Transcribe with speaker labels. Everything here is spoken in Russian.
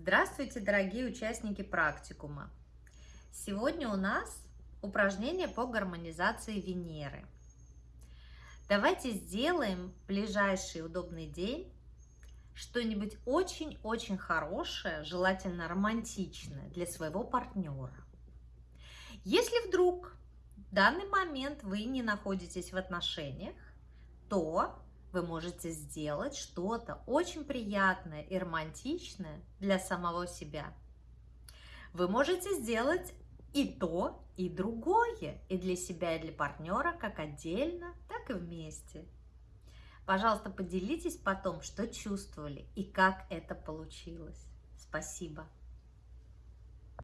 Speaker 1: Здравствуйте, дорогие участники практикума! Сегодня у нас упражнение по гармонизации Венеры. Давайте сделаем в ближайший удобный день что-нибудь очень-очень хорошее, желательно романтичное для своего партнера. Если вдруг в данный момент вы не находитесь в отношениях, то вы можете сделать что-то очень приятное и романтичное для самого себя. Вы можете сделать и то, и другое, и для себя, и для партнера, как отдельно, так и вместе. Пожалуйста, поделитесь потом, что чувствовали и как это получилось. Спасибо.